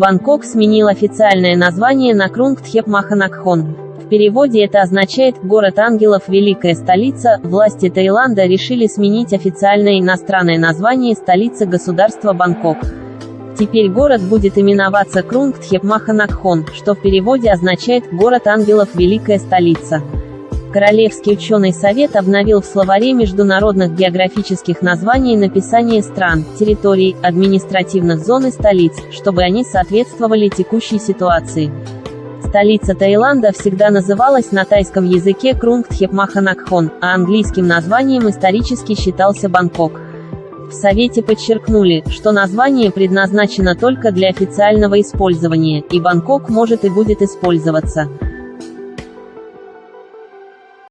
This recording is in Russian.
Бангкок сменил официальное название на Крунгтхеп-Маханакхон. В переводе это означает «город ангелов, великая столица». Власти Таиланда решили сменить официальное иностранное название столицы государства Бангкок. Теперь город будет именоваться Крунгтхеп-Маханакхон, что в переводе означает «город ангелов, великая столица». Королевский ученый совет обновил в словаре международных географических названий написание стран, территорий, административных зон и столиц, чтобы они соответствовали текущей ситуации. Столица Таиланда всегда называлась на тайском языке Крунгтхепмаханакхон, а английским названием исторически считался Бангкок. В Совете подчеркнули, что название предназначено только для официального использования, и Бангкок может и будет использоваться.